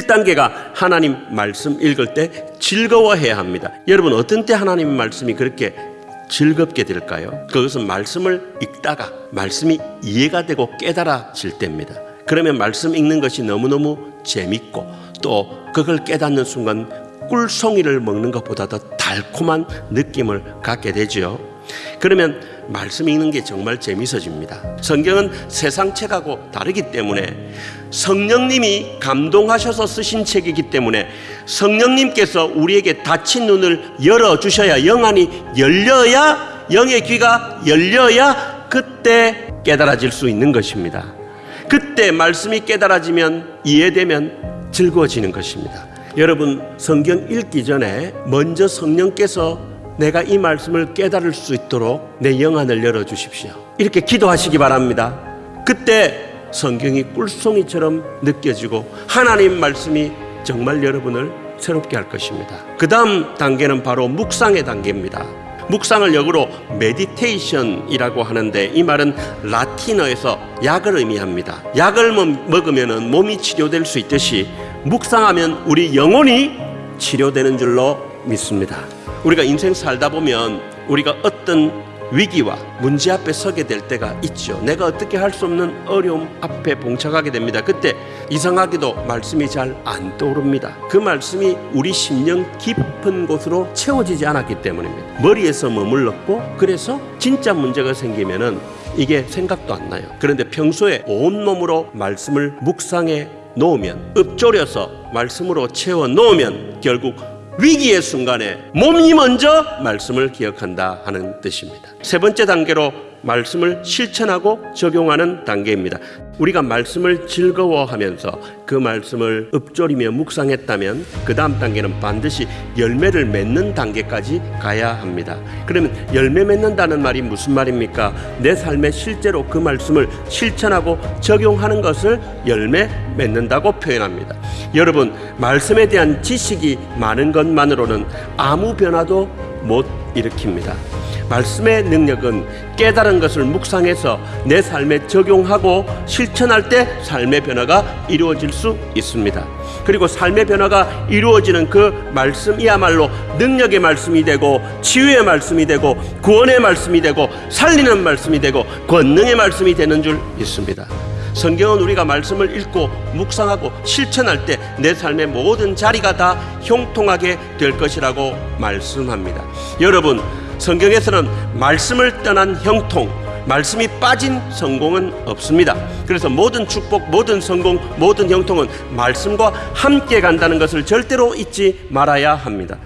1단계가 하나님 말씀 읽을 때 즐거워해야 합니다. 여러분 어떤 때 하나님 말씀이 그렇게 즐겁게 될까요? 그것은 말씀을 읽다가 말씀이 이해가 되고 깨달아질 때입니다. 그러면 말씀 읽는 것이 너무너무 재밌고 또 그걸 깨닫는 순간 꿀송이를 먹는 것보다 더 달콤한 느낌을 갖게 되죠. 그러면 말씀 읽는 게 정말 재밌어집니다. 성경은 세상 책하고 다르기 때문에 성령님이 감동하셔서 쓰신 책이기 때문에 성령님께서 우리에게 닫힌 눈을 열어 주셔야 영안이 열려야 영의 귀가 열려야 그때 깨달아질 수 있는 것입니다. 그때 말씀이 깨달아지면 이해되면 즐거워지는 것입니다. 여러분 성경 읽기 전에 먼저 성령께서 내가 이 말씀을 깨달을 수 있도록 내 영안을 열어 주십시오. 이렇게 기도하시기 바랍니다. 그때 성경이 꿀송이처럼 느껴지고 하나님 말씀이 정말 여러분을 새롭게 할 것입니다. 그 다음 단계는 바로 묵상의 단계입니다. 묵상을 영어로 meditation이라고 하는데 이 말은 라틴어에서 약을 의미합니다. 약을 먹으면 몸이 치료될 수 있듯이 묵상하면 우리 영혼이 치료되는 줄로 믿습니다. 우리가 인생 살다 보면 우리가 어떤 위기와 문제 앞에 서게 될 때가 있죠. 내가 어떻게 할 수 없는 어려움 앞에 봉착하게 됩니다. 그때 이상하게도 말씀이 잘 안 떠오릅니다. 그 말씀이 우리 심령 깊은 곳으로 채워지지 않았기 때문입니다. 머리에서 머물렀고 그래서 진짜 문제가 생기면은 이게 생각도 안 나요. 그런데 평소에 온몸으로 말씀을 묵상해 놓으면 읊조려서 말씀으로 채워 놓으면 결국 위기의 순간에 몸이 먼저 말씀을 기억한다 하는 뜻입니다. 세 번째 단계로 말씀을 실천하고 적용하는 단계입니다. 우리가 말씀을 즐거워하면서 그 말씀을 읊조리며 묵상했다면 그 다음 단계는 반드시 열매를 맺는 단계까지 가야 합니다. 그러면 열매 맺는다는 말이 무슨 말입니까? 내 삶에 실제로 그 말씀을 실천하고 적용하는 것을 열매 맺는다고 표현합니다. 여러분, 말씀에 대한 지식이 많은 것만으로는 아무 변화도 못 일으킵니다. 말씀의 능력은 깨달은 것을 묵상해서 내 삶에 적용하고 실천할 때 삶의 변화가 이루어질 수 있습니다. 그리고 삶의 변화가 이루어지는 그 말씀이야말로 능력의 말씀이 되고 치유의 말씀이 되고 구원의 말씀이 되고 살리는 말씀이 되고 권능의 말씀이 되는 줄 믿습니다. 성경은 우리가 말씀을 읽고 묵상하고 실천할 때 내 삶의 모든 자리가 다 형통하게 될 것이라고 말씀합니다. 여러분, 성경에서는 말씀을 떠난 형통, 말씀이 빠진 성공은 없습니다. 그래서 모든 축복, 모든 성공, 모든 형통은 말씀과 함께 간다는 것을 절대로 잊지 말아야 합니다.